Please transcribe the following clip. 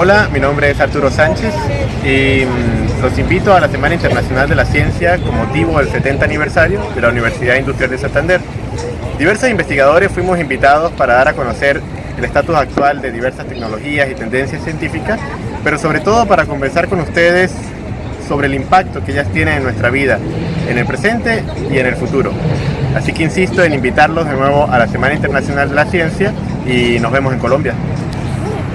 Hola, mi nombre es Arturo Sánchez y mm, los invito a la Semana Internacional de la Ciencia con motivo del 70 aniversario de la Universidad Industrial de Santander. Diversos investigadores fuimos invitados para dar a conocer el estatus actual de diversas tecnologías y tendencias científicas, pero sobre todo para conversar con ustedes sobre el impacto que ellas tienen en nuestra vida, en el presente y en el futuro. Así que insisto en invitarlos de nuevo a la Semana Internacional de la Ciencia y nos vemos en Colombia.